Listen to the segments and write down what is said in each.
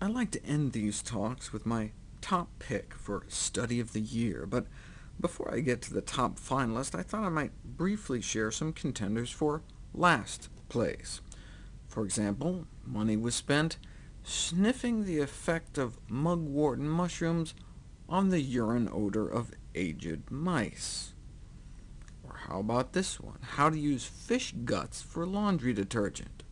I like to end these talks with my top pick for Study of the Year, but before I get to the top finalist, I thought I might briefly share some contenders for last place. For example, money was spent sniffing the effect of mugwort mushrooms on the urine odor of aged mice. Or how about this one? How to use fish guts for laundry detergent.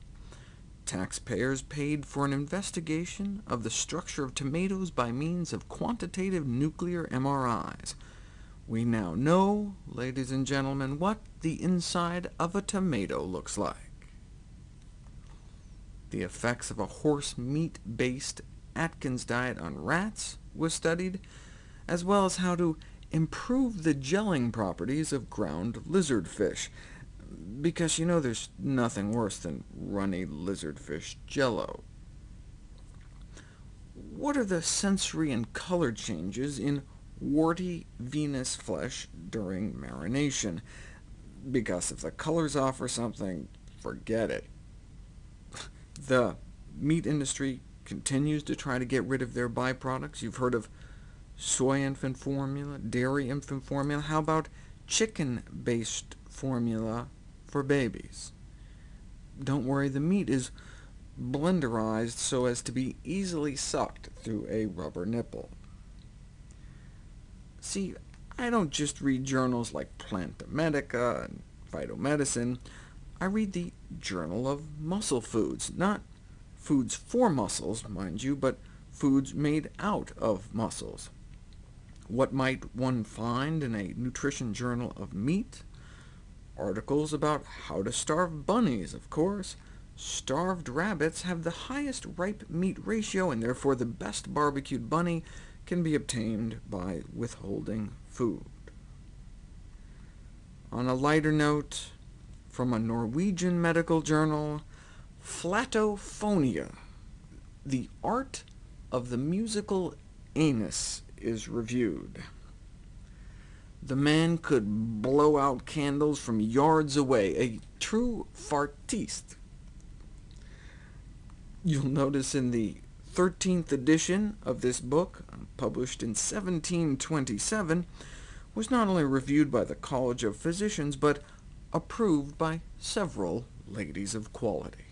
Taxpayers paid for an investigation of the structure of tomatoes by means of quantitative nuclear MRIs. We now know, ladies and gentlemen, what the inside of a tomato looks like. The effects of a horse meat-based Atkins diet on rats was studied, as well as how to improve the gelling properties of ground lizard fish because you know there's nothing worse than runny lizardfish jello. What are the sensory and color changes in warty Venus flesh during marination? Because if the color's off or something, forget it. the meat industry continues to try to get rid of their byproducts. You've heard of soy infant formula, dairy infant formula. How about chicken-based formula for babies. Don't worry, the meat is blenderized so as to be easily sucked through a rubber nipple. See, I don't just read journals like Planta Medica and Phytomedicine. I read the Journal of Muscle Foods, not foods for muscles, mind you, but foods made out of muscles. What might one find in a nutrition journal of meat? Articles about how to starve bunnies, of course. Starved rabbits have the highest ripe meat ratio, and therefore the best barbecued bunny can be obtained by withholding food. On a lighter note, from a Norwegian medical journal, Flatophonia, the art of the musical anus is reviewed. The man could blow out candles from yards away, a true fartiste. You'll notice in the 13th edition of this book, published in 1727, was not only reviewed by the College of Physicians, but approved by several ladies of quality.